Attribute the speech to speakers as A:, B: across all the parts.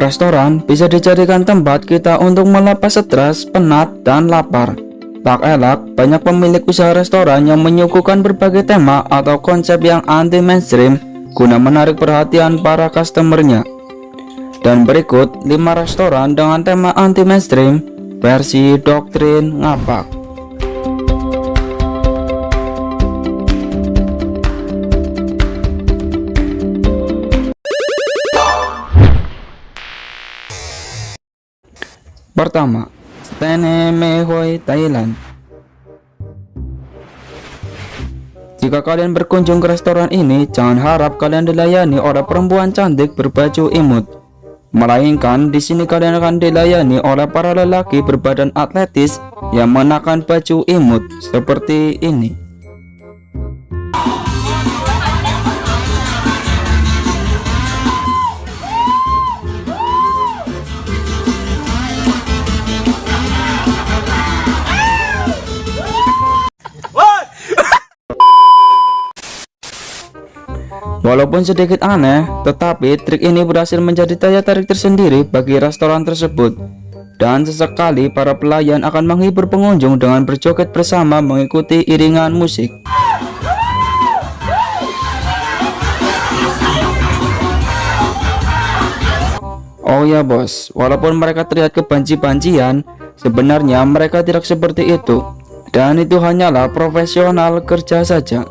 A: Restoran bisa dijadikan tempat kita untuk melepas stres, penat, dan lapar. Tak elak, banyak pemilik usaha restoran yang menyuguhkan berbagai tema atau konsep yang anti-mainstream guna menarik perhatian para customernya. Dan berikut 5 restoran dengan tema anti-mainstream versi doktrin ngapak. Pertama, Stene Mehoi Thailand. Jika kalian berkunjung ke restoran ini, jangan harap kalian dilayani oleh perempuan cantik berbaju imut. Melainkan di sini kalian akan dilayani oleh para lelaki berbadan atletis yang mengenakan baju imut seperti ini. Walaupun sedikit aneh, tetapi trik ini berhasil menjadi daya tarik tersendiri bagi restoran tersebut. Dan sesekali para pelayan akan menghibur pengunjung dengan berjoget bersama mengikuti iringan musik. Oh ya bos, walaupun mereka terlihat kebanci-bancian, sebenarnya mereka tidak seperti itu. Dan itu hanyalah profesional kerja saja.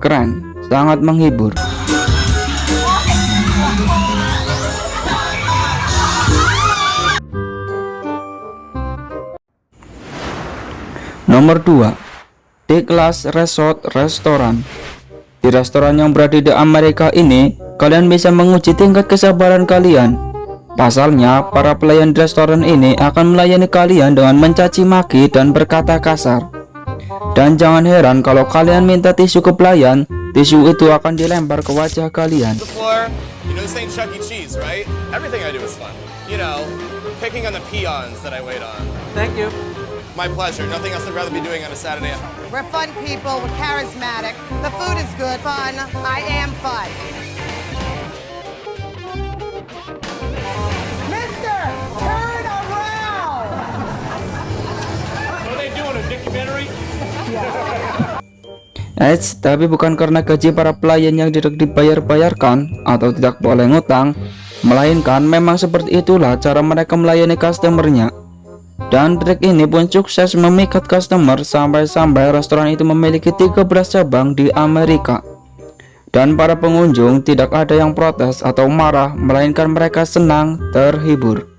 A: Keren sangat menghibur. Nomor 2 D-Class Resort Restoran Di restoran yang berada di Amerika ini, kalian bisa menguji tingkat kesabaran kalian. Pasalnya, para pelayan di restoran ini akan melayani kalian dengan mencaci maki dan berkata kasar. Dan jangan heran kalau kalian minta tisu ke pelayan, Tisu itu akan dilempar ke wajah kalian.
B: You know this ain't Chuck E. Cheese, right? Everything I do is fun. You know, picking on the peons that I wait on.
C: Thank you.
B: My pleasure. Nothing else I'd rather be doing on a Saturday.
D: We're fun people. We're charismatic. The food is good. Fun. I am fun. Mister, turn around.
C: What are they doing, a documentary?
A: Eits, tapi bukan karena gaji para pelayan yang tidak dibayar-bayarkan atau tidak boleh ngutang, melainkan memang seperti itulah cara mereka melayani customernya. Dan trik ini pun sukses memikat customer sampai-sampai restoran itu memiliki 13 cabang di Amerika. Dan para pengunjung tidak ada yang protes atau marah, melainkan mereka senang terhibur.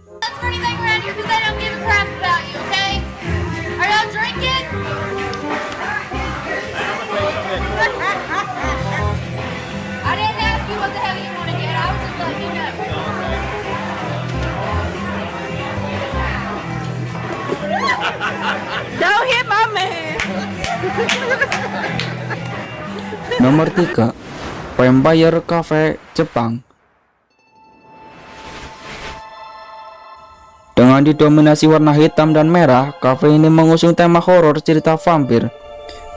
A: Nomor 3 Vampire Cafe Jepang Dengan didominasi warna hitam dan merah, cafe ini mengusung tema horor cerita vampir.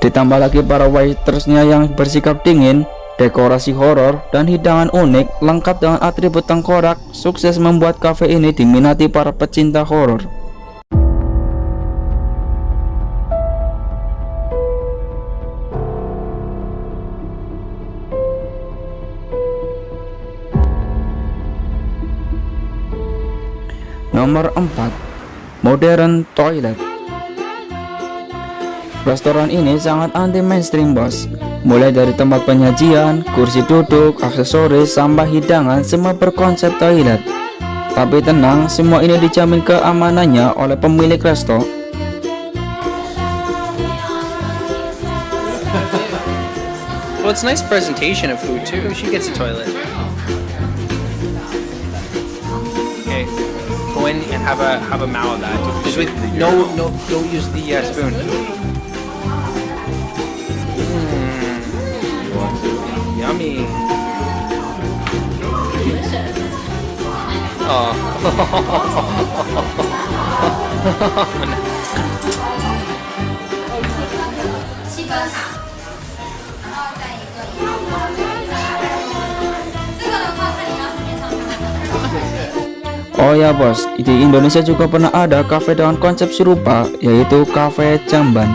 A: Ditambah lagi para waitersnya yang bersikap dingin, dekorasi horor, dan hidangan unik lengkap dengan atribut tengkorak, sukses membuat cafe ini diminati para pecinta horor. Nomor 4 Modern Toilet Restoran ini sangat anti mainstream bos Mulai dari tempat penyajian, kursi duduk, aksesoris, sampai hidangan semua berkonsep toilet Tapi tenang, semua ini dijamin keamanannya oleh pemilik resto
E: Well, it's nice presentation of food too. She gets a toilet. Have a have a mao of that. Just with no no don't use the uh, spoon. Mm. Yummy. Oh.
A: Oh ya bos, di Indonesia juga pernah ada kafe dengan konsep serupa, yaitu Cafe Jamban.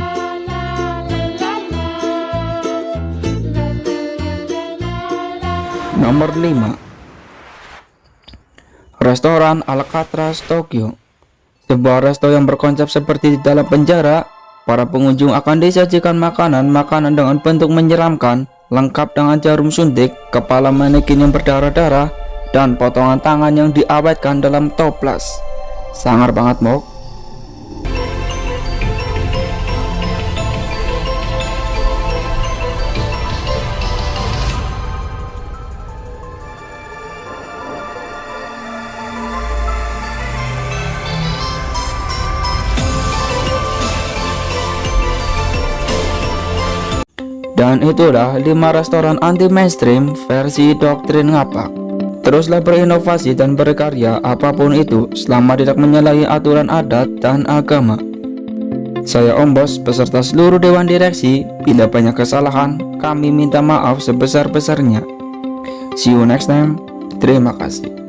A: Nomor 5 Restoran Alcatraz Tokyo. Sebuah resto yang berkonsep seperti di dalam penjara Para pengunjung akan disajikan makanan-makanan dengan bentuk menyeramkan Lengkap dengan jarum suntik, kepala manekin yang berdarah-darah Dan potongan tangan yang diawetkan dalam toples Sangar banget mok Dan itulah 5 restoran anti mainstream versi doktrin ngapak. Teruslah berinovasi dan berkarya apa pun itu selama tidak menyalahi aturan adat dan agama. Saya Om Bos beserta seluruh dewan direksi, bila banyak kesalahan, kami minta maaf sebesar-besarnya. See you next time. Terima kasih.